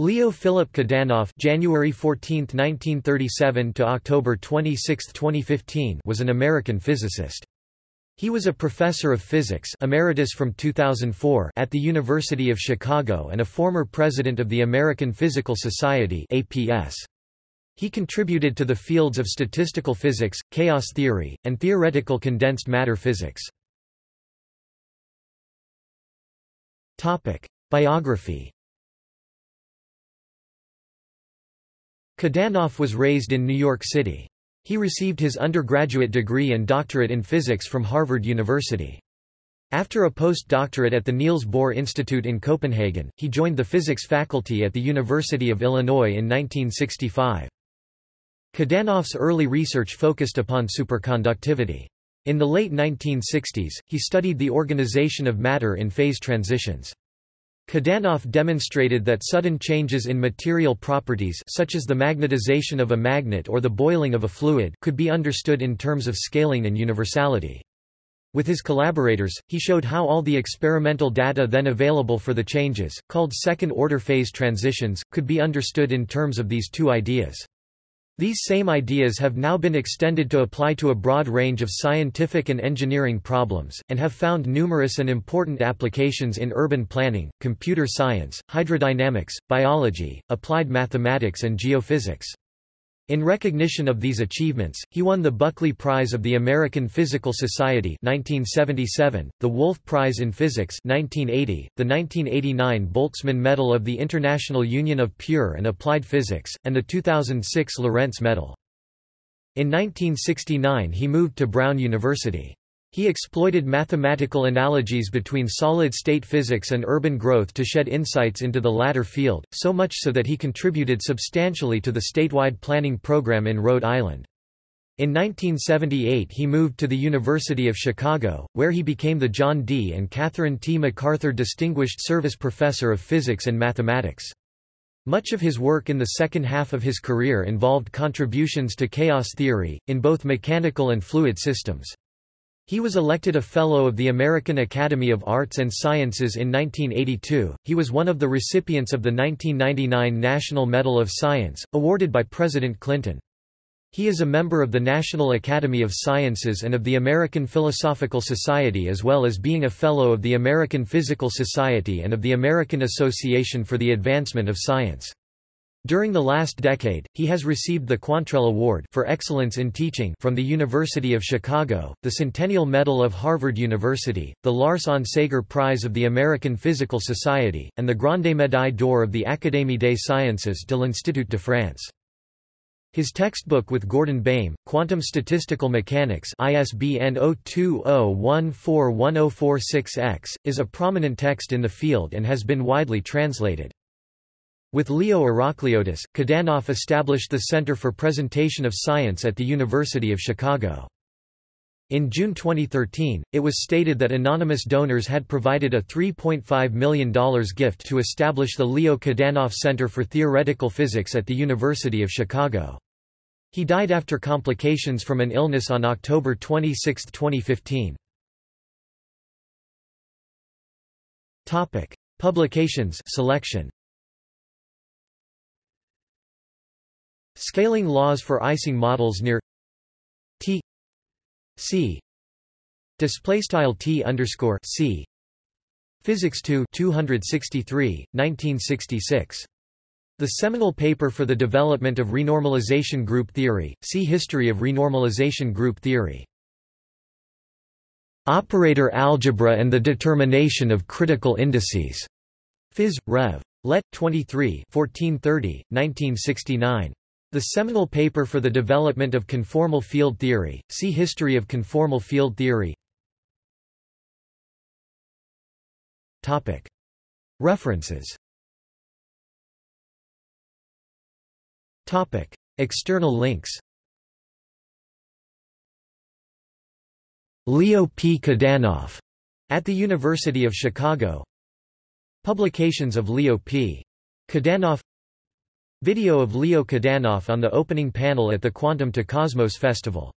Leo Philip Kadanoff January 14, 1937 to October 26, 2015 was an American physicist. He was a professor of physics emeritus from 2004 at the University of Chicago and a former president of the American Physical Society APS. He contributed to the fields of statistical physics, chaos theory, and theoretical condensed matter physics. Topic: Biography Kadanoff was raised in New York City. He received his undergraduate degree and doctorate in physics from Harvard University. After a postdoctorate at the Niels Bohr Institute in Copenhagen, he joined the physics faculty at the University of Illinois in 1965. Kadanoff's early research focused upon superconductivity. In the late 1960s, he studied the organization of matter in phase transitions. Kadanoff demonstrated that sudden changes in material properties such as the magnetization of a magnet or the boiling of a fluid could be understood in terms of scaling and universality. With his collaborators, he showed how all the experimental data then available for the changes, called second-order phase transitions, could be understood in terms of these two ideas. These same ideas have now been extended to apply to a broad range of scientific and engineering problems, and have found numerous and important applications in urban planning, computer science, hydrodynamics, biology, applied mathematics and geophysics. In recognition of these achievements, he won the Buckley Prize of the American Physical Society 1977, the Wolf Prize in Physics 1980, the 1989 Boltzmann Medal of the International Union of Pure and Applied Physics, and the 2006 Lorentz Medal. In 1969 he moved to Brown University. He exploited mathematical analogies between solid-state physics and urban growth to shed insights into the latter field, so much so that he contributed substantially to the statewide planning program in Rhode Island. In 1978 he moved to the University of Chicago, where he became the John D. and Catherine T. MacArthur Distinguished Service Professor of Physics and Mathematics. Much of his work in the second half of his career involved contributions to chaos theory, in both mechanical and fluid systems. He was elected a Fellow of the American Academy of Arts and Sciences in 1982. He was one of the recipients of the 1999 National Medal of Science, awarded by President Clinton. He is a member of the National Academy of Sciences and of the American Philosophical Society as well as being a Fellow of the American Physical Society and of the American Association for the Advancement of Science. During the last decade, he has received the Quantrell Award for Excellence in Teaching from the University of Chicago, the Centennial Medal of Harvard University, the Lars Onsager Prize of the American Physical Society, and the Grande Médaille d'Or of the Académie des Sciences de l'Institut de France. His textbook with Gordon Baym, Quantum Statistical Mechanics ISBN 0201410046-X, is a prominent text in the field and has been widely translated. With Leo Irakliotis, Kadanoff established the Center for Presentation of Science at the University of Chicago. In June 2013, it was stated that anonymous donors had provided a $3.5 million gift to establish the Leo Kadanoff Center for Theoretical Physics at the University of Chicago. He died after complications from an illness on October 26, 2015. Publications selection Scaling laws for Ising models near T C display style T underscore C Physics 2 263 1966 the seminal paper for the development of renormalization group theory, see History of renormalization group theory. Operator algebra and the determination of critical indices. Phys. Rev. Let. 23 1430, 1969. The seminal paper for the development of conformal field theory, see History of conformal field theory. References. External links. Leo P. Kadanoff at the University of Chicago. Publications of Leo P. Kadanoff Video of Leo Kadanoff on the opening panel at the Quantum to Cosmos Festival